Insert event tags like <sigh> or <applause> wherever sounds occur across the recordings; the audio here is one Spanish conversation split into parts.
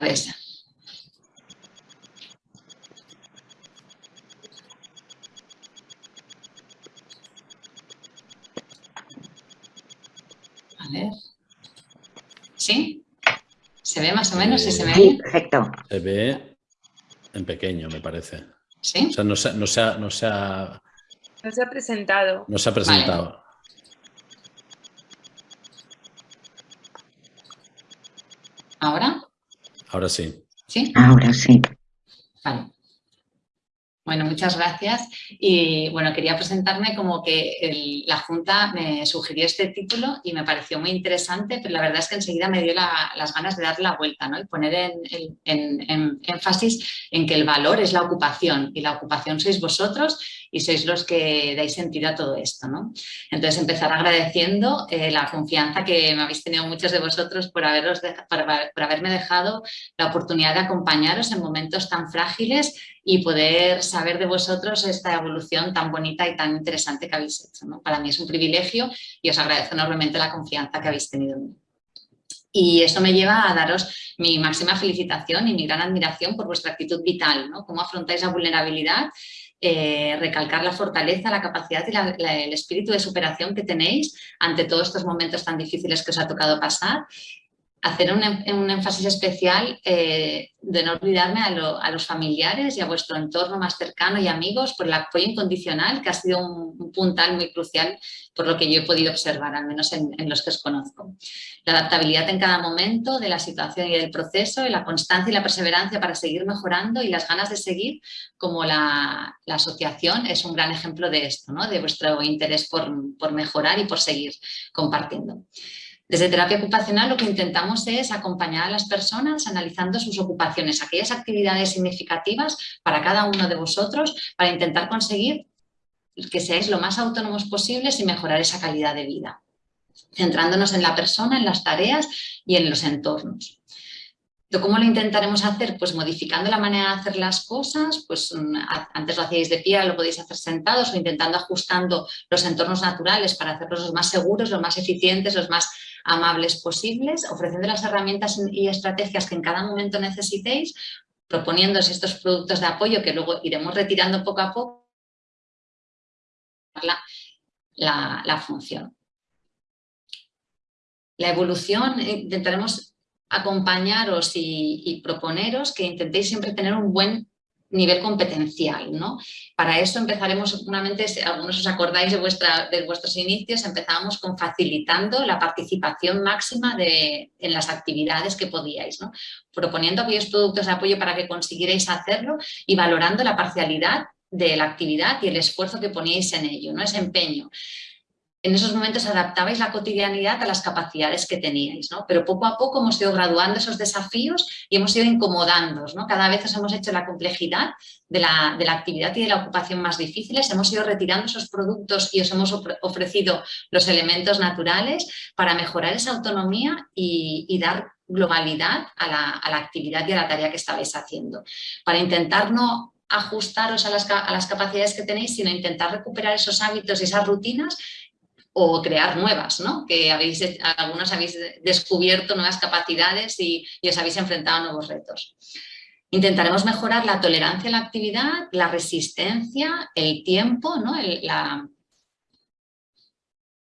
esa. A ver. ¿Sí? ¿Se ve más o menos? ¿Sí se ve? Sí, perfecto. Se ve en pequeño, me parece. ¿Sí? O sea, no se, no se, ha, no se ha, No se ha presentado. no se ha presentado. Ahora sí. ¿Sí? Ahora sí. Vale. Bueno, muchas gracias. Y bueno, quería presentarme como que el- la Junta me sugirió este título y me pareció muy interesante, pero la verdad es que enseguida me dio la- las ganas de darle la vuelta ¿no? y poner en, en- en- en énfasis en que el valor es la ocupación y la ocupación sois vosotros y sois los que dais sentido a todo esto. ¿no? Entonces, empezar agradeciendo eh, la confianza que me habéis tenido muchos de vosotros por, haberme dejado la oportunidad de acompañaros en momentos tan frágiles y poder saber de vosotros esta evolución tan bonita y tan interesante que habéis hecho. ¿no? Para mí es un privilegio y os agradezco enormemente la confianza que habéis tenido en mí. Y eso me lleva a daros mi máxima felicitación y mi gran admiración por vuestra actitud vital, ¿no? Cómo afrontáis la vulnerabilidad, eh, recalcar la fortaleza, la capacidad y el espíritu de superación que tenéis ante todos estos momentos tan difíciles que os ha tocado pasar hacer un, un énfasis especial eh, de no olvidarme a, lo- a los familiares y a vuestro entorno más cercano y amigos por el apoyo incondicional que ha sido un, un puntal muy crucial por lo que yo he podido observar, al menos en, los que os conozco. La adaptabilidad en cada momento de la situación y del proceso, la constancia y la perseverancia para seguir mejorando y las ganas de seguir, como la, la asociación es un gran ejemplo de esto, ¿no? de vuestro interés por, por mejorar y por seguir compartiendo. Desde terapia ocupacional lo que intentamos es acompañar a las personas analizando sus ocupaciones, aquellas actividades significativas para cada uno de vosotros para intentar conseguir que seáis lo más autónomos posibles y mejorar esa calidad de vida, centrándonos en la persona, en las tareas y en los entornos. ¿Cómo lo intentaremos hacer? Pues modificando la manera de hacer las cosas, pues antes lo hacíais de pie, lo podéis hacer sentados o intentando ajustando los entornos naturales para hacerlos los más seguros, los más eficientes, los más amables posibles, ofreciendo las herramientas y estrategias que en cada momento necesitéis, proponiéndose estos productos de apoyo que luego iremos retirando poco a poco la, la, la función. La evolución intentaremos acompañaros y, y, proponeros que intentéis siempre tener un buen nivel competencial, ¿no? Para eso empezaremos, seguramente, algunos os acordáis de, vuestra, de vuestros inicios, empezamos con facilitando la participación máxima de, en las actividades que podíais. Proponiendo aquellos productos de apoyo para que consiguierais hacerlo y valorando la parcialidad de la actividad y el esfuerzo que poníais en ello, ¿no? Ese empeño en esos momentos adaptabais la cotidianidad a las capacidades que teníais, ¿no? Pero poco a poco hemos ido graduando esos desafíos y hemos ido incomodándonos, ¿no? Cada vez os hemos hecho la complejidad de la, actividad y de la ocupación más difíciles, hemos ido retirando esos productos y os hemos ofrecido los elementos naturales para mejorar esa autonomía y, dar globalidad a la, actividad y a la tarea que estabais haciendo. Para intentar no ajustaros a las capacidades que tenéis, sino intentar recuperar esos hábitos y esas rutinas o crear nuevas, ¿no? que habéis, habéis descubierto nuevas capacidades y, os habéis enfrentado a nuevos retos. Intentaremos mejorar la tolerancia a la actividad, la resistencia, el tiempo ¿no? la,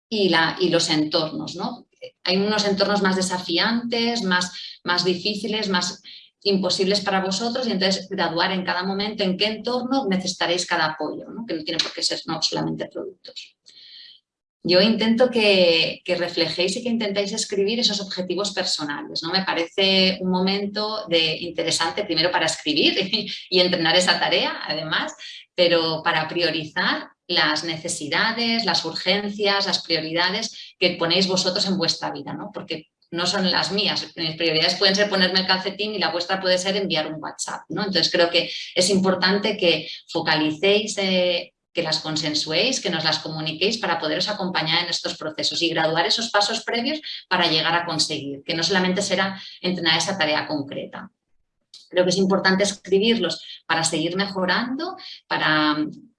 y, la, y, los entornos. ¿no? Hay unos entornos más desafiantes, más, más difíciles, más imposibles para vosotros y entonces graduar en cada momento en qué entorno necesitaréis cada apoyo, ¿no? que no tiene por qué ser no solamente productos. Yo intento que, que, reflejéis y que intentéis escribir esos objetivos personales. ¿no? Me parece un momento de, interesante primero para escribir <laughs> y, entrenar esa tarea, además, pero para priorizar las necesidades, las urgencias, las prioridades que ponéis vosotros en vuestra vida, ¿no? porque no son las mías. Mis prioridades pueden ser ponerme el calcetín y la vuestra puede ser enviar un WhatsApp. ¿no? Entonces creo que es importante que focalicéis eh, que las consensuéis, que nos las comuniquéis para poderos acompañar en estos procesos y graduar esos pasos previos para llegar a conseguir, que no solamente será entrenar esa tarea concreta. Creo que es importante escribirlos para seguir mejorando, para,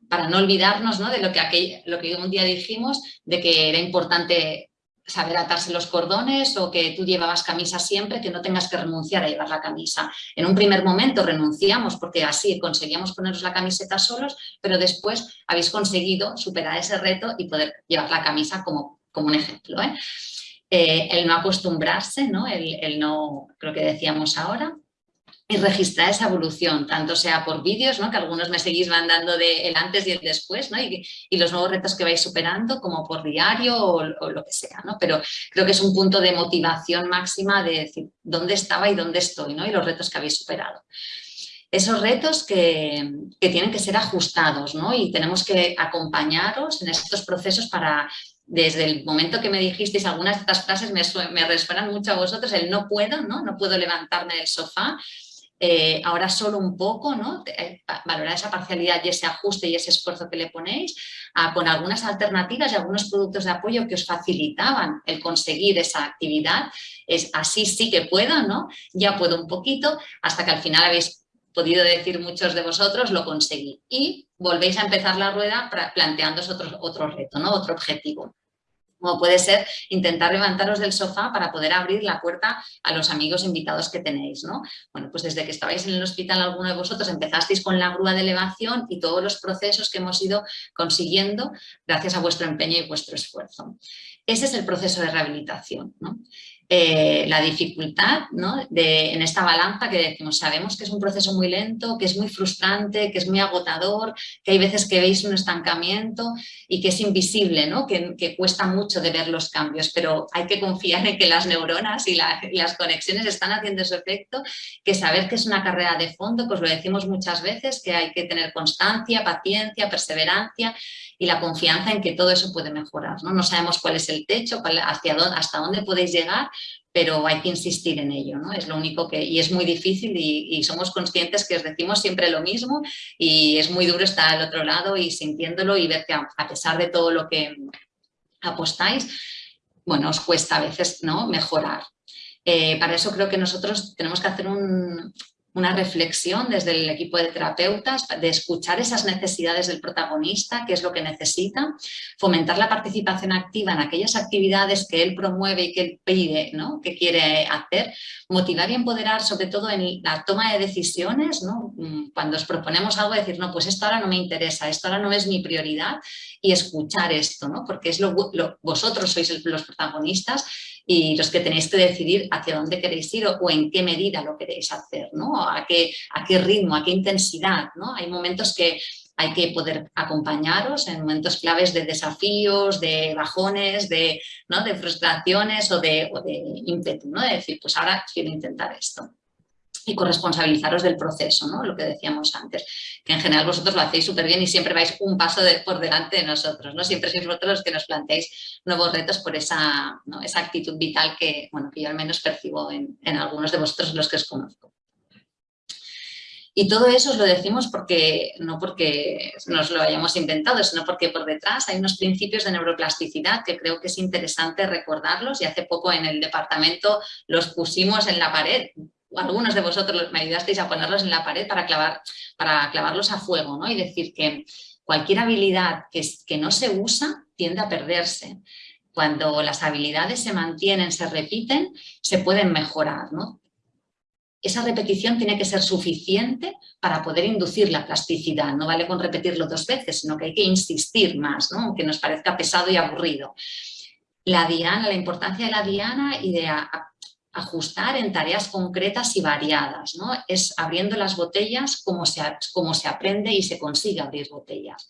para no olvidarnos ¿no? de lo que, aquel, lo que un día dijimos, de que era importante saber atarse los cordones o que tú llevabas camisa siempre, que no tengas que renunciar a llevar la camisa. En un primer momento renunciamos porque así conseguíamos ponernos la camiseta solos, pero después habéis conseguido superar ese reto y poder llevar la camisa como, como un ejemplo. ¿eh? Eh, el no acostumbrarse, ¿no? El, el no, creo que decíamos ahora, y registrar esa evolución, tanto sea por vídeos, ¿no? que algunos me seguís mandando de el antes y el después, ¿no? y, los nuevos retos que vais superando, como por diario o, o, lo que sea. ¿no? Pero creo que es un punto de motivación máxima de decir dónde estaba y dónde estoy, ¿no? y los retos que habéis superado. Esos retos que, que tienen que ser ajustados ¿no? y tenemos que acompañaros en estos procesos para desde el momento que me dijisteis algunas de estas frases me, me resuenan mucho a vosotros, el no puedo, ¿no? no puedo levantarme del sofá, eh, ahora solo un poco, ¿no? Eh, valorar esa parcialidad y ese ajuste y ese esfuerzo que le ponéis, a, con algunas alternativas y algunos productos de apoyo que os facilitaban el conseguir esa actividad, es así sí que puedo, ¿no? Ya puedo un poquito, hasta que al final habéis podido decir muchos de vosotros, lo conseguí. Y volvéis a empezar la rueda planteándoos otro, otro reto, ¿no? Otro objetivo como puede ser intentar levantaros del sofá para poder abrir la puerta a los amigos invitados que tenéis, ¿no? Bueno, pues desde que estabais en el hospital alguno de vosotros empezasteis con la grúa de elevación y todos los procesos que hemos ido consiguiendo gracias a vuestro empeño y vuestro esfuerzo. Ese es el proceso de rehabilitación, ¿no? Eh, la dificultad de, en esta balanza que decimos, sabemos que es un proceso muy lento, que es muy frustrante, que es muy agotador, que hay veces que veis un estancamiento y que es invisible, que, cuesta mucho de ver los cambios, pero hay que confiar en que las neuronas y, y, las conexiones están haciendo su efecto, que saber que es una carrera de fondo, pues lo decimos muchas veces, que hay que tener constancia, paciencia, perseverancia y la confianza en que todo eso puede mejorar. No, no sabemos cuál es el techo, cuál, dónde, hasta dónde podéis llegar, pero hay que insistir en ello, ¿no? Es lo único que, y es muy difícil y, somos conscientes que os decimos siempre lo mismo y es muy duro estar al otro lado y sintiéndolo y ver que a, a pesar de todo lo que apostáis, bueno, os cuesta a veces ¿no? mejorar. Eh, para eso creo que nosotros tenemos que hacer un, una reflexión desde el equipo de terapeutas, de escuchar esas necesidades del protagonista, qué es lo que necesita, fomentar la participación activa en aquellas actividades que él promueve y que él pide, ¿no? que quiere hacer, motivar y empoderar sobre todo en la toma de decisiones, ¿no? Mm, cuando os proponemos algo, decir, no, pues esto ahora no me interesa, esto ahora no es mi prioridad y escuchar esto, ¿no? porque es lo, vosotros sois los protagonistas y los que tenéis que decidir hacia dónde queréis ir o, en qué medida lo queréis hacer, ¿no? A qué, a qué ritmo, a qué intensidad, ¿no? Hay momentos que hay que poder acompañaros en momentos claves de desafíos, de bajones, de, ¿no? de frustraciones o de, de ímpetu, ¿no? De decir, pues ahora quiero intentar esto y corresponsabilizaros del proceso, ¿no? lo que decíamos antes, que en general vosotros lo hacéis súper bien y siempre vais un paso por delante de nosotros, ¿no? siempre sois vosotros los que nos planteáis nuevos retos por esa, esa actitud vital que, bueno, que yo al menos percibo en, en algunos de vosotros los que os conozco. Y todo eso os lo decimos porque, no porque nos lo hayamos inventado, sino porque por detrás hay unos principios de neuroplasticidad que creo que es interesante recordarlos y hace poco en el departamento los pusimos en la pared algunos de vosotros me ayudasteis a ponerlos en la pared para, clavar, para clavarlos a fuego ¿no? y decir que cualquier habilidad que, que no se usa tiende a perderse. Cuando las habilidades se mantienen, se repiten, se pueden mejorar. ¿no? Esa repetición tiene que ser suficiente para poder inducir la plasticidad. No vale con repetirlo dos veces, sino que hay que insistir más, ¿no? aunque nos parezca pesado y aburrido. La diana, la importancia de la diana y de ajustar en tareas concretas y variadas. ¿no? Es abriendo las botellas como se, como se aprende y se consigue abrir botellas.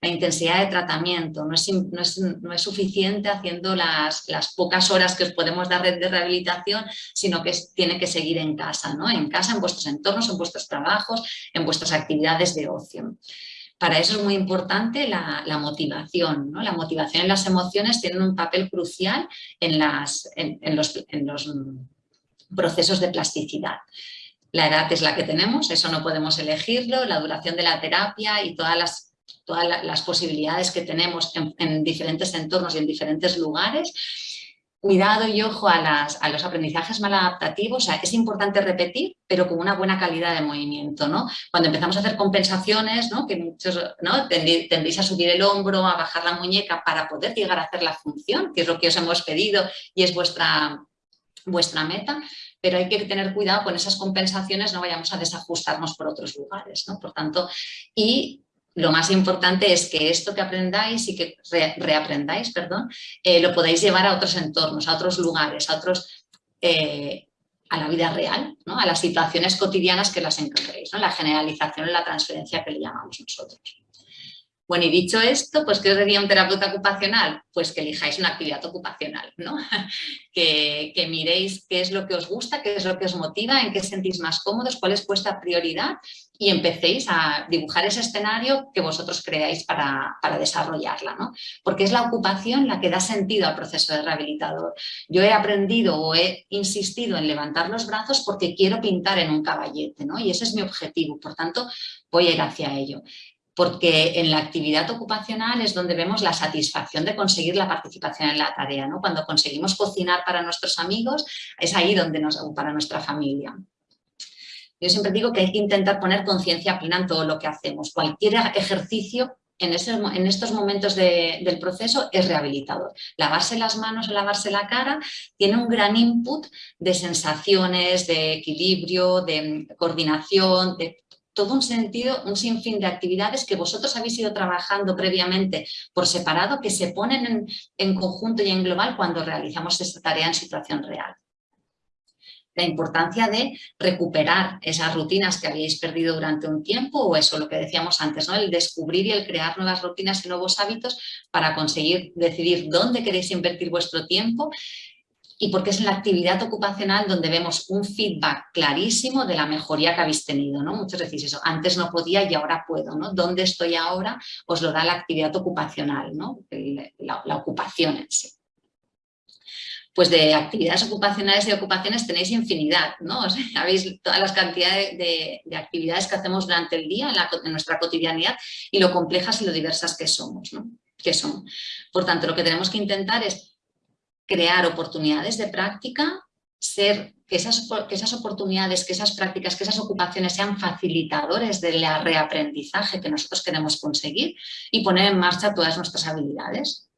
La intensidad de tratamiento no es, no es, no es suficiente haciendo las, las, pocas horas que os podemos dar de rehabilitación, sino que tiene que seguir en casa, ¿no? en casa, en vuestros entornos, en vuestros trabajos, en vuestras actividades de ocio. Para eso es muy importante la, motivación. ¿no? La motivación y las emociones tienen un papel crucial en, los, procesos de plasticidad. La edad es la que tenemos, eso no podemos elegirlo, la duración de la terapia y todas las, posibilidades que tenemos en, en diferentes entornos y en diferentes lugares cuidado y ojo a, las, a los aprendizajes maladaptativos, o sea, es importante repetir, pero con una buena calidad de movimiento, ¿no? Cuando empezamos a hacer compensaciones, ¿no? Que muchos, ¿no? Tendréis a subir el hombro, a bajar la muñeca para poder llegar a hacer la función, que es lo que os hemos pedido y es vuestra, vuestra meta, pero hay que tener cuidado con esas compensaciones, no vayamos a desajustarnos por otros lugares, ¿no? Por tanto, y lo más importante es que esto que aprendáis y que reaprendáis, perdón, eh, lo podáis llevar a otros entornos, a otros lugares, a otros, eh, a la vida real, ¿no? a las situaciones cotidianas que las encontréis, la generalización y la transferencia que le llamamos nosotros. Bueno, y dicho esto, pues ¿qué os diría un terapeuta ocupacional? Pues que elijáis una actividad ocupacional, ¿no? <laughs> que, miréis qué es lo que os gusta, qué es lo que os motiva, en qué sentís más cómodos, cuál es vuestra prioridad y empecéis a dibujar ese escenario que vosotros creáis para, para, desarrollarla, ¿no? Porque es la ocupación la que da sentido al proceso de rehabilitador. Yo he aprendido o he insistido en levantar los brazos porque quiero pintar en un caballete, ¿no? Y ese es mi objetivo, por tanto, voy a ir hacia ello porque en la actividad ocupacional es donde vemos la satisfacción de conseguir la participación en la tarea. ¿no? Cuando conseguimos cocinar para nuestros amigos, es ahí donde nos, para nuestra familia. Yo siempre digo que hay que intentar poner conciencia plena en todo lo que hacemos. Cualquier ejercicio en, estos momentos del proceso es rehabilitador. Lavarse las manos o lavarse la cara tiene un gran input de sensaciones, de equilibrio, de coordinación, de todo un sentido, un sinfín de actividades que vosotros habéis ido trabajando previamente por separado, que se ponen en, conjunto y en global cuando realizamos esta tarea en situación real la importancia de recuperar esas rutinas que habéis perdido durante un tiempo o eso, lo que decíamos antes, ¿no? el descubrir y el crear nuevas rutinas y nuevos hábitos para conseguir decidir dónde queréis invertir vuestro tiempo y porque es en la actividad ocupacional donde vemos un feedback clarísimo de la mejoría que habéis tenido, ¿no? Muchos decís eso, antes no podía y ahora puedo, ¿no? ¿Dónde estoy ahora? Os lo da la actividad ocupacional, ¿no? La, ocupación en sí. Pues de actividades ocupacionales y ocupaciones tenéis infinidad, ¿no? O sabéis todas las cantidades de, actividades que hacemos durante el día en, nuestra cotidianidad y lo complejas y lo diversas que somos, ¿no? Que son. Por tanto, lo que tenemos que intentar es crear oportunidades de práctica, ser que esas, que esas oportunidades, que esas prácticas, que esas ocupaciones sean facilitadores del reaprendizaje que nosotros queremos conseguir y poner en marcha todas nuestras habilidades.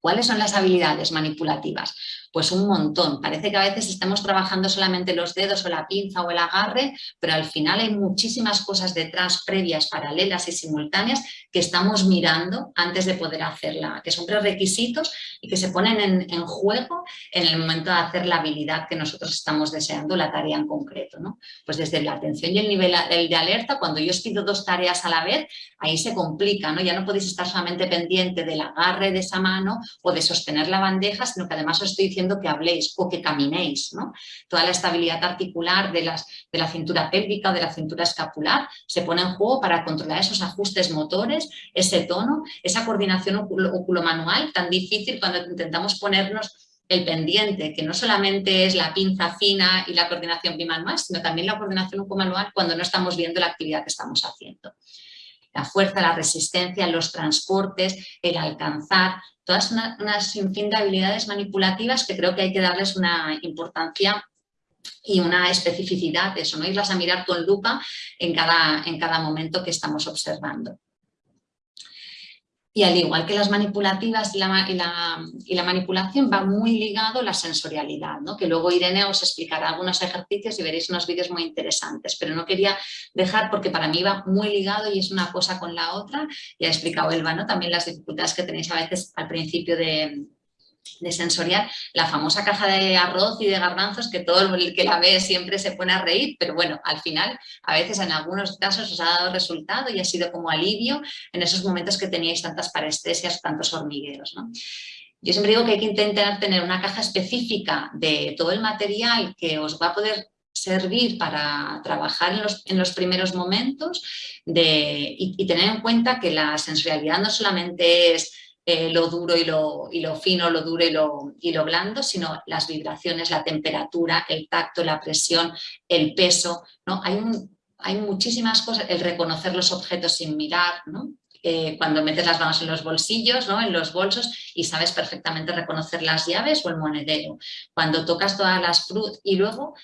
¿Cuáles son las habilidades manipulativas? Pues un montón. Parece que a veces estamos trabajando solamente los dedos o la pinza o el agarre, pero al final hay muchísimas cosas detrás, previas, paralelas y simultáneas que estamos mirando antes de poder hacerla, que son prerequisitos y que se ponen en, juego en el momento de hacer la habilidad que nosotros estamos deseando, la tarea en concreto. ¿no? Pues desde la atención y el nivel de alerta, cuando yo os pido dos tareas a la vez, ahí se complica, ¿no? ya no podéis estar solamente pendiente del agarre de esa mano o de sostener la bandeja, sino que además os estoy diciendo que habléis o que caminéis. Toda la estabilidad articular de, las, de la cintura pélvica de la cintura escapular se pone en juego para controlar esos ajustes motores, ese tono, esa coordinación oculomanual tan difícil cuando intentamos ponernos el pendiente, que no solamente es la pinza fina y la coordinación bimanual, sino también la coordinación oculomanual cuando no estamos viendo la actividad que estamos haciendo la fuerza, la resistencia, los transportes, el alcanzar, todas unas sinfín de habilidades manipulativas que creo que hay que darles una importancia y una especificidad, eso, no irlas a mirar con lupa en cada, en cada momento que estamos observando. Y al igual que las manipulativas y la, y la, manipulación va muy ligado la sensorialidad, ¿no? que luego Irene os explicará algunos ejercicios y veréis unos vídeos muy interesantes, pero no quería dejar porque para mí va muy ligado y es una cosa con la otra, y ha explicado Elba ¿no? también las dificultades que tenéis a veces al principio de, de sensorial, la famosa caja de arroz y de garbanzos que todo el que la ve siempre se pone a reír, pero bueno, al final a veces en algunos casos os ha dado resultado y ha sido como alivio en esos momentos que teníais tantas parestesias, tantos hormigueros. Yo siempre digo que hay que intentar tener una caja específica de todo el material que os va a poder servir para trabajar en los, en los primeros momentos de, y tener en cuenta que la sensorialidad no solamente es eh, lo duro y lo, y lo, fino, lo duro y lo, y lo blando, sino las vibraciones, la temperatura, el tacto, la presión, el peso. ¿no? Hay, hay muchísimas cosas, el reconocer los objetos sin mirar, ¿no? eh, cuando metes las manos en los bolsillos, ¿no? en los bolsos y sabes perfectamente reconocer las llaves o el monedero. Cuando tocas todas las frutas y luego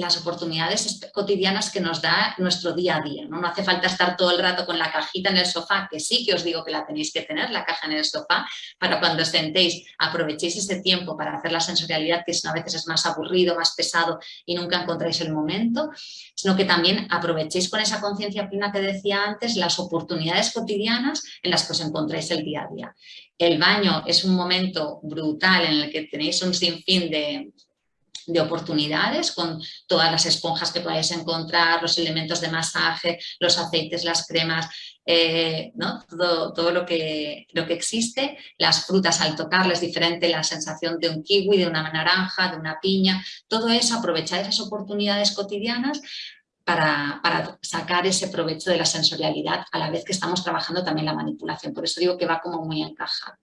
las oportunidades cotidianas que nos da nuestro día a día. ¿no? no hace falta estar todo el rato con la cajita en el sofá, que sí que os digo que la tenéis que tener, la caja en el sofá, para cuando os sentéis, aprovechéis ese tiempo para hacer la sensorialidad, que a veces es más aburrido, más pesado y nunca encontráis el momento, sino que también aprovechéis con esa conciencia plena que decía antes las oportunidades cotidianas en las que os encontráis el día a día. El baño es un momento brutal en el que tenéis un sinfín de, de oportunidades con todas las esponjas que podáis encontrar, los elementos de masaje, los aceites, las cremas, eh, ¿no? todo, todo lo, que, lo que existe. Las frutas al tocarles diferente la sensación de un kiwi, de una naranja, de una piña, todo eso, aprovechar esas oportunidades cotidianas para, para, sacar ese provecho de la sensorialidad a la vez que estamos trabajando también la manipulación. Por eso digo que va como muy encajado.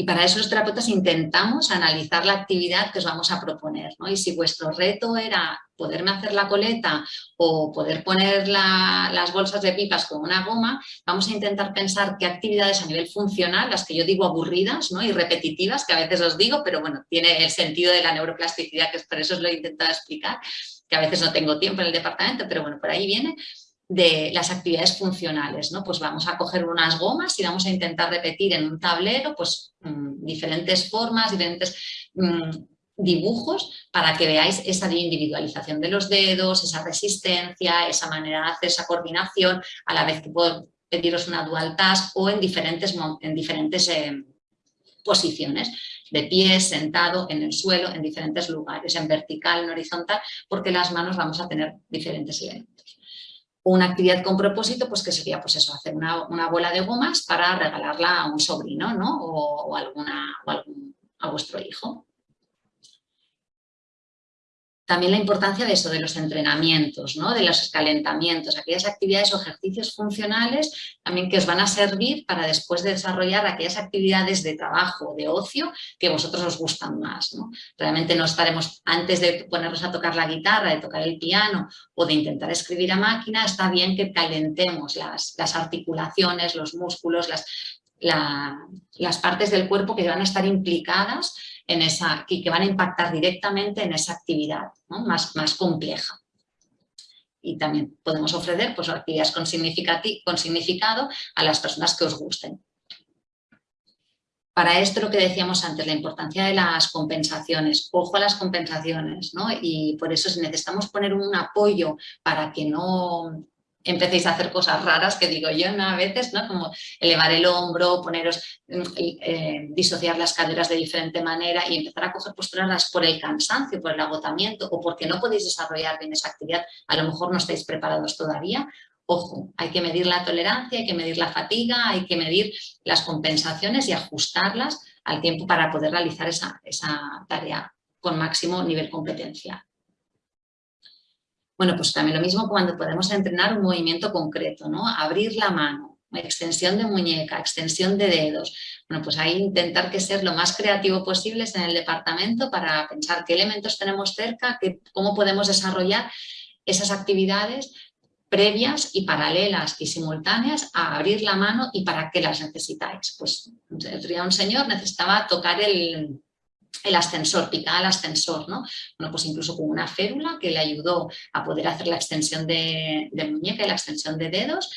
Y para eso los terapeutas intentamos analizar la actividad que os vamos a proponer. ¿no? Y si vuestro reto era poderme hacer la coleta o poder poner las bolsas de pipas con una goma, vamos a intentar pensar qué actividades a nivel funcional, las que yo digo aburridas ¿no? y repetitivas, que a veces os digo, pero bueno, tiene el sentido de la neuroplasticidad, que por eso os lo he intentado explicar, que a veces no tengo tiempo en el departamento, pero bueno, por ahí viene, de las actividades funcionales, ¿no? Pues vamos a coger unas gomas y vamos a intentar repetir en un tablero pues, mm, diferentes formas, diferentes mm, dibujos para que veáis esa individualización de los dedos, esa resistencia, esa manera de hacer esa coordinación, a la vez que puedo pediros una dual task o en diferentes, en diferentes eh, posiciones de pie, sentado, en el suelo, en diferentes lugares, en vertical, en horizontal, porque las manos vamos a tener diferentes elementos una actividad con propósito, pues que sería pues eso, hacer una, bola de gomas para regalarla a un sobrino ¿no? o, alguna, o a vuestro hijo. También la importancia de eso, de los entrenamientos, ¿no? de los calentamientos, aquellas actividades o ejercicios funcionales también que os van a servir para después de desarrollar aquellas actividades de trabajo, de ocio, que vosotros os gustan más. Realmente no estaremos, antes de ponernos a tocar la guitarra, de tocar el piano o de intentar escribir a máquina, está bien que calentemos las, las articulaciones, los músculos, las, las partes del cuerpo que van a estar implicadas en esa, que, van a impactar directamente en esa actividad más, más compleja. Y también podemos ofrecer pues, actividades con, con significado a las personas que os gusten. Para esto lo que decíamos antes, la importancia de las compensaciones, ojo a las compensaciones, ¿no? y por eso si necesitamos poner un apoyo para que no, empecéis a hacer cosas raras que digo yo ¿no? a veces, ¿no? como elevar el hombro, poneros, mm, eh, disociar las caderas de diferente manera y empezar a coger posturas por el cansancio, por el agotamiento o porque no podéis desarrollar bien esa actividad, a lo mejor no estáis preparados todavía, Ojo, hay que medir la tolerancia, hay que medir la fatiga, hay que medir las compensaciones y ajustarlas al tiempo para poder realizar esa, esa tarea con máximo nivel competencial. Bueno, pues también lo mismo cuando podemos entrenar un movimiento concreto, ¿no? Abrir la mano, extensión de muñeca, extensión de dedos. Bueno, pues ahí intentar que ser lo más creativo posible en el departamento para pensar qué elementos tenemos cerca, cómo podemos desarrollar esas actividades previas y paralelas y simultáneas a abrir la mano y para qué las necesitáis. Pues un señor necesitaba tocar el, el ascensor, picaba el ascensor, ¿no? Bueno, pues incluso con una férula que le ayudó a poder hacer la extensión de, muñeca y la extensión de dedos,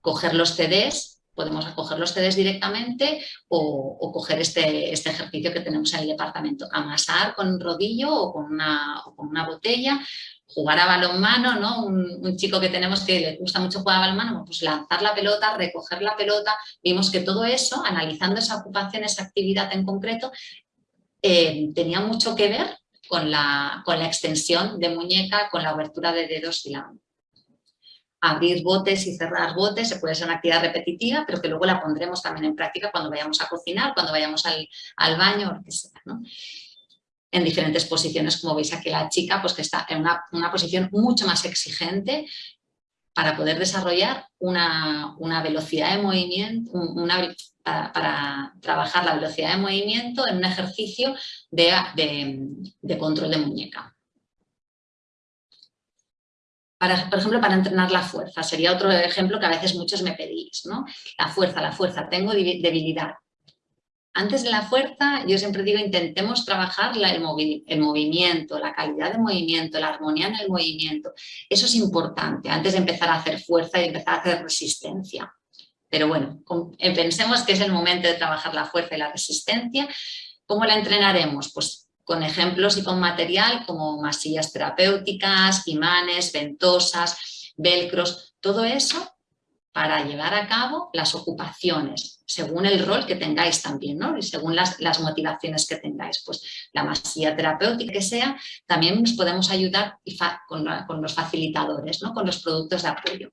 coger los CDs, podemos coger los CDs directamente o, coger este, este, ejercicio que tenemos en el departamento, amasar con un rodillo o con una, con una botella, jugar a balonmano, ¿no? Un, un, chico que tenemos que le gusta mucho jugar a balonmano, pues lanzar la pelota, recoger la pelota, vimos que todo eso, analizando esa ocupación, esa actividad en concreto, eh, tenía mucho que ver con la, con la extensión de muñeca, con la abertura de dedos y la abrir botes y cerrar botes, se puede ser una actividad repetitiva, pero que luego la pondremos también en práctica cuando vayamos a cocinar, cuando vayamos al, al baño, o lo que En diferentes posiciones, como veis aquí la chica, pues que está en una, una posición mucho más exigente para poder desarrollar una, una velocidad de movimiento, para, trabajar la velocidad de movimiento en un ejercicio de, control de muñeca. Para, por ejemplo, para entrenar la fuerza, sería otro ejemplo que a veces muchos me pedís, ¿no? La fuerza, la fuerza, tengo debilidad. Antes de la fuerza, yo siempre digo, intentemos trabajar el, el, movimiento, la calidad de movimiento, la armonía en el movimiento. Eso es importante, antes de empezar a hacer fuerza y empezar a hacer resistencia. Pero bueno, eh, pensemos que es el momento de trabajar la fuerza y la resistencia. ¿Cómo la entrenaremos? Pues con ejemplos y con material como masillas terapéuticas, imanes, ventosas, velcros, todo eso para llevar a cabo las ocupaciones, según el rol que tengáis también, ¿no? Y según las, motivaciones que tengáis. Pues la masilla terapéutica que sea, también nos podemos ayudar con, los facilitadores, ¿no? Con los productos de apoyo.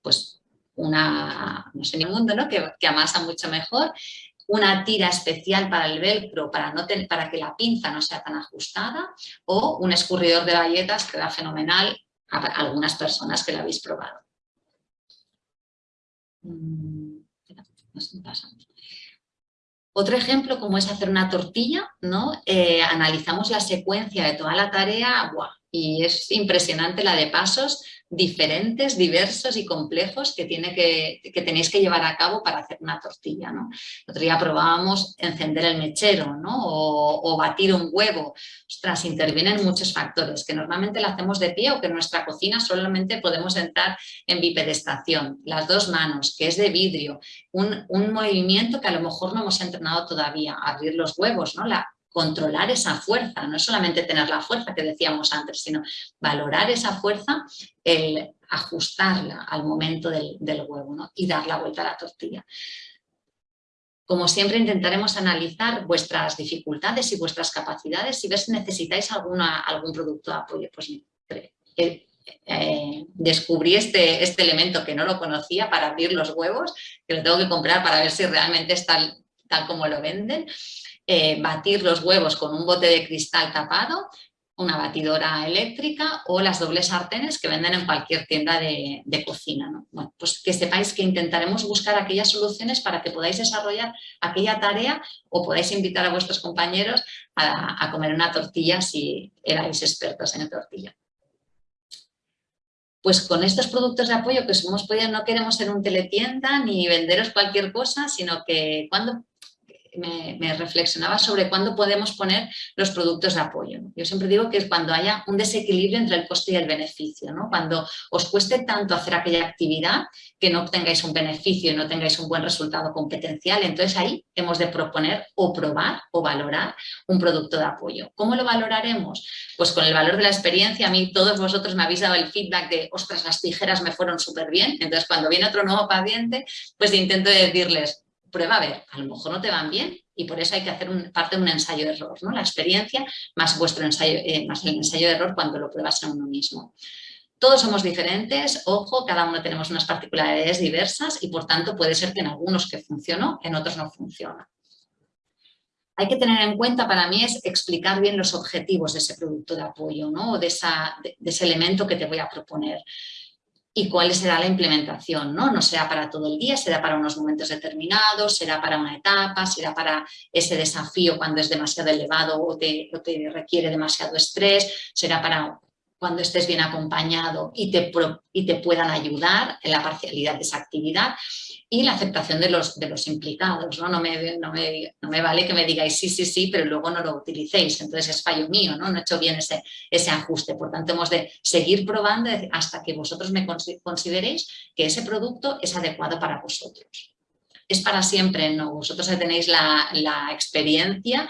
Pues una, no sé, ni mundo, ¿no? Que, amasa mucho mejor una tira especial para el velcro para, no para que la pinza no sea tan ajustada o un escurridor de galletas que da fenomenal a algunas personas que lo habéis probado. Otro ejemplo, como es hacer una tortilla, ¿no? Eh, analizamos la secuencia de toda la tarea y es impresionante la de pasos diferentes, diversos y complejos que, tiene que, que, tenéis que llevar a cabo para hacer una tortilla. ¿no? El otro día probábamos encender el mechero ¿no? o, batir un huevo. Ostras, intervienen muchos factores que normalmente lo hacemos de pie o que en nuestra cocina solamente podemos entrar en bipedestación. Las dos manos, que es de vidrio, un, un movimiento que a lo mejor no hemos entrenado todavía, abrir los huevos, ¿no? La, controlar esa fuerza, no solamente tener la fuerza que decíamos antes, sino valorar esa fuerza, el ajustarla al momento del, huevo y dar la vuelta a la tortilla. Como siempre intentaremos analizar vuestras dificultades y vuestras capacidades y ver si necesitáis alguna, algún producto de apoyo. Pues eh, eh, descubrí este, este elemento que no lo conocía para abrir los huevos, que lo tengo que comprar para ver si realmente es tal, tal como lo venden. Eh, batir los huevos con un bote de cristal tapado, una batidora eléctrica o las dobles sartenes que venden en cualquier tienda de, cocina. Pues que sepáis que intentaremos buscar aquellas soluciones para que podáis desarrollar aquella tarea o podáis invitar a vuestros compañeros a, comer una tortilla si erais expertos en tortilla pues con estos productos de apoyo que hemos podido, no queremos ser un teletienda ni venderos cualquier cosa, sino que cuando me, reflexionaba sobre cuándo podemos poner los productos de apoyo. Yo siempre digo que es cuando haya un desequilibrio entre el coste y el beneficio, ¿no? cuando os cueste tanto hacer aquella actividad que no obtengáis un beneficio y no tengáis un buen resultado competencial, entonces ahí hemos de proponer o probar o valorar un producto de apoyo. ¿Cómo lo valoraremos? Pues con el valor de la experiencia, a mí todos vosotros me habéis dado el feedback de, ostras, las tijeras me fueron súper bien, entonces cuando viene otro nuevo paciente, pues intento decirles, prueba a ver, a lo mejor no te van bien y por eso hay que hacer parte de un ensayo de error, ¿no? La experiencia más vuestro ensayo, eh, más el ensayo de error cuando lo pruebas en uno mismo. Todos somos diferentes, ojo, cada uno tenemos unas particularidades diversas y por tanto puede ser que en algunos que funcionó, en otros no funciona. Hay que tener en cuenta, para mí, es explicar bien los objetivos de ese producto de apoyo, ¿no? o de ese elemento que te voy a proponer y cuál será la implementación, ¿no? No será para todo el día, será para unos momentos determinados, será para una etapa, será para ese desafío cuando es demasiado elevado o te, o te requiere demasiado estrés, será para cuando estés bien acompañado y te, y te puedan ayudar en la parcialidad de esa actividad y la aceptación de los, de los implicados. ¿no? No, me, no, me, no, me, vale que me digáis sí, sí, sí, pero luego no lo utilicéis. Entonces es fallo mío, ¿no? no he hecho bien ese, ese ajuste. Por tanto, hemos de seguir probando hasta que vosotros me consideréis que ese producto es adecuado para vosotros. Es para siempre, no. Vosotros tenéis la, la experiencia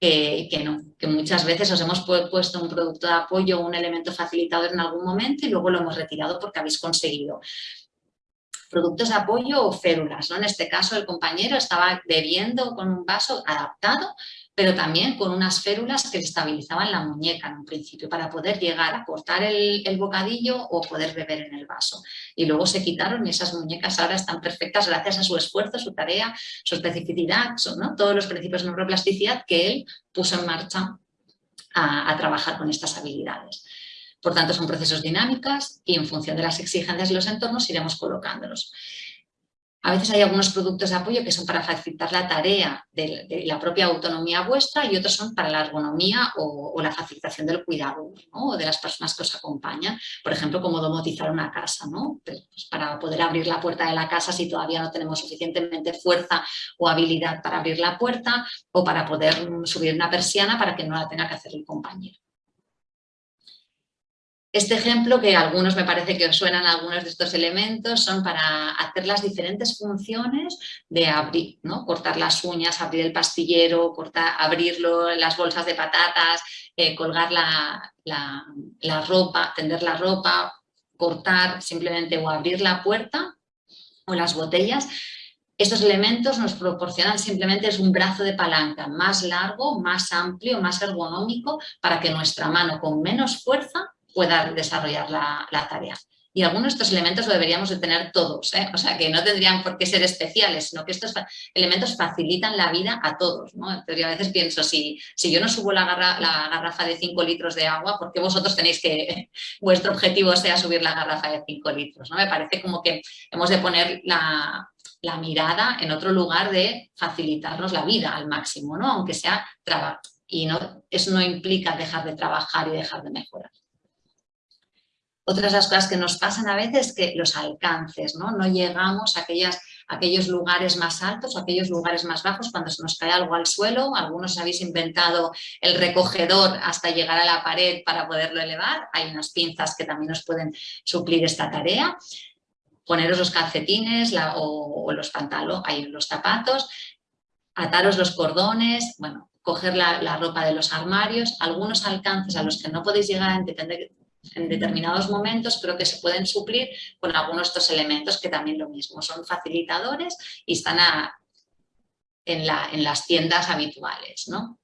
que, no, que muchas veces os hemos puesto un producto de apoyo, un elemento facilitador en algún momento y luego lo hemos retirado porque habéis conseguido productos de apoyo o férulas. ¿no? En este caso el compañero estaba bebiendo con un vaso adaptado, pero también con unas férulas que estabilizaban la muñeca en un principio para poder llegar a cortar el, bocadillo o poder beber en el vaso. Y luego se quitaron y esas muñecas ahora están perfectas gracias a su esfuerzo, su tarea, su especificidad, ¿no? todos los principios de neuroplasticidad que él puso en marcha a trabajar con estas habilidades. Por tanto, son procesos dinámicos y en función de las exigencias de los entornos iremos colocándolos. A veces hay algunos productos de apoyo que son para facilitar la tarea de, la propia autonomía vuestra y otros son para la ergonomía o, la facilitación del cuidado o de las personas que os acompañan. Por ejemplo, como domotizar una casa, ¿no? Pues, pues para poder abrir la puerta de la casa si todavía no tenemos suficientemente fuerza o habilidad para abrir la puerta o para poder subir una persiana para que no la tenga que hacer el compañero. Este ejemplo, que algunos me parece que suenan algunos de estos elementos, son para hacer las diferentes funciones de abrir, ¿no? cortar las uñas, abrir el pastillero, cortar, abrirlo, las bolsas de patatas, eh, colgar la, la ropa, tender la ropa, cortar simplemente o abrir la puerta o las botellas. Estos elementos nos proporcionan simplemente es un brazo de palanca más largo, más amplio, más ergonómico para que nuestra mano con menos fuerza pueda desarrollar la, tarea. Y algunos de estos elementos lo deberíamos de tener todos, ¿eh? o sea que no tendrían por qué ser especiales, sino que estos elementos facilitan la vida a todos. ¿no? Entonces yo a veces pienso, si, si yo no subo la, la garrafa de 5 litros de agua, ¿por qué vosotros tenéis que, <laughs> vuestro objetivo sea subir la garrafa de 5 litros? ¿no? Me parece como que hemos de poner la, la mirada en otro lugar de facilitarnos la vida al máximo, ¿no? aunque sea trabajo. Y no, eso no implica dejar de trabajar y dejar de mejorar. Otras las cosas que nos pasan a veces que los alcances, ¿no? No llegamos a, aquellas, aquellos lugares más altos o aquellos lugares más bajos cuando se nos cae algo al suelo. Algunos habéis inventado el recogedor hasta llegar a la pared para poderlo elevar. Hay unas pinzas que también nos pueden suplir esta tarea. Poneros los calcetines o, los pantalones, los zapatos, ataros los cordones, bueno, coger la, la, ropa de los armarios, algunos alcances a los que no podéis llegar a entender, en determinados momentos creo que se pueden suplir con algunos de estos elementos que también lo mismo, son facilitadores y están en, las tiendas habituales, ¿no?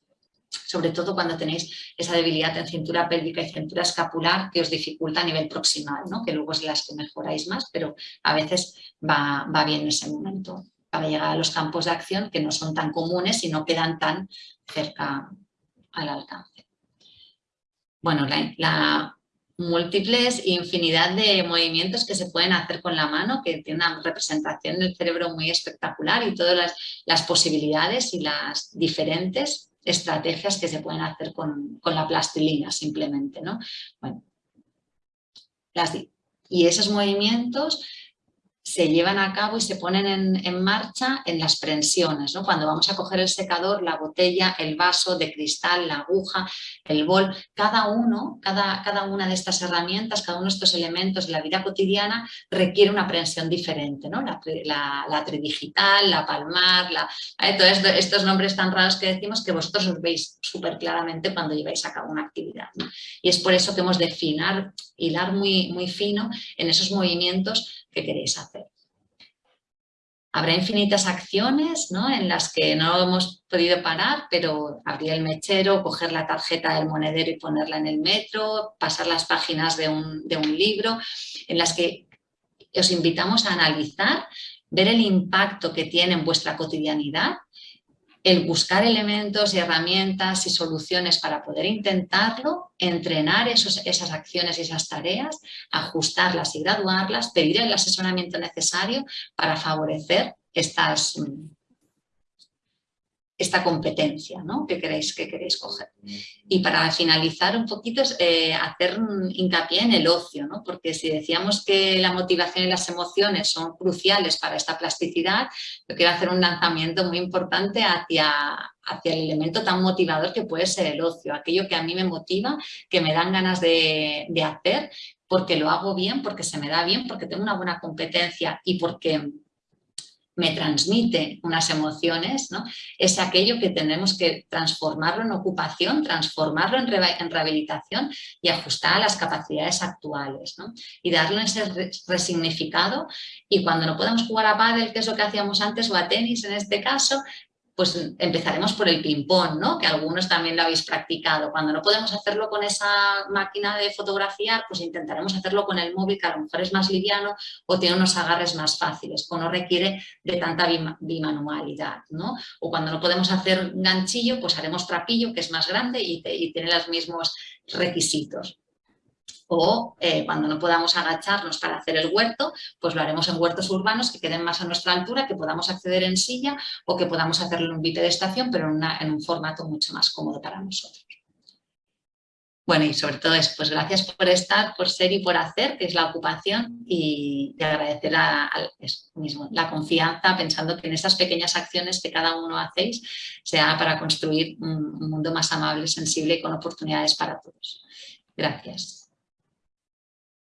sobre todo cuando tenéis esa debilidad en cintura pélvica y cintura escapular que os dificulta a nivel proximal, ¿no? que luego es las que mejoráis más, pero a veces va, va bien ese momento para llegar a los campos de acción que no son tan comunes y no quedan tan cerca al alcance. Bueno, la múltiples infinidad de movimientos que se pueden hacer con la mano, que tiene una representación del cerebro muy espectacular y todas las, posibilidades y las diferentes estrategias que se pueden hacer con, la plastilina simplemente. ¿no? Bueno, y esos movimientos se llevan a cabo y se ponen en, marcha en las prensiones, ¿no? cuando vamos a coger el secador, la botella, el vaso de cristal, la aguja, el bol, cada uno, cada, cada una de estas herramientas, cada uno de estos elementos de la vida cotidiana requiere una prensión diferente, ¿no? la, tridigital, la palmar, ¿eh? todos estos nombres tan raros que decimos que vosotros os veis súper claramente cuando lleváis a cabo una actividad. Y es por eso que hemos de finar, hilar muy, muy fino en esos movimientos que queréis hacer. Habrá infinitas acciones ¿no? en las que no hemos podido parar, pero abrir el mechero, coger la tarjeta del monedero y ponerla en el metro, pasar las páginas de un, de un libro, en las que os invitamos a analizar, ver el impacto que tiene en vuestra cotidianidad el buscar elementos y herramientas y soluciones para poder intentarlo, entrenar esas acciones y esas tareas, ajustarlas y graduarlas, pedir el asesoramiento necesario para favorecer estas, esta competencia ¿no? que, queréis, que queréis coger. Y para finalizar un poquito, eh, hacer hincapié en el ocio, ¿no? porque si decíamos que la motivación y las emociones son cruciales para esta plasticidad, yo quiero hacer un lanzamiento muy importante hacia, hacia el elemento tan motivador que puede ser el ocio, aquello que a mí me motiva, que me dan ganas de, de hacer, porque lo hago bien, porque se me da bien, porque tengo una buena competencia y porque me transmite unas emociones, ¿no? es aquello que tenemos que transformarlo en ocupación, transformarlo en, rehabilitación y ajustar a las capacidades actuales. ¿no? Y darle ese resignificado y cuando no podemos jugar a pádel, que es lo que hacíamos antes, o a tenis en este caso, pues empezaremos por el ping-pong, ¿no? que algunos también lo habéis practicado. Cuando no podemos hacerlo con esa máquina de fotografiar, pues intentaremos hacerlo con el móvil, que a lo mejor es más liviano o tiene unos agarres más fáciles, o no requiere de tanta bimanualidad. ¿no? O cuando no podemos hacer ganchillo, pues haremos trapillo, que es más grande y, y tiene los mismos requisitos. O eh, cuando no podamos agacharnos para hacer el huerto, pues lo haremos en huertos urbanos que queden más a nuestra altura, que podamos acceder en silla o que podamos hacerlo en un de estación, pero en un formato mucho más cómodo para nosotros. Bueno, y sobre todo eso, pues gracias por estar, por ser y por hacer, que es la ocupación, y, agradecer a, mismo, la confianza, pensando que en esas pequeñas acciones que cada uno hacéis, sea para construir un mundo más amable, sensible y con oportunidades para todos. Gracias.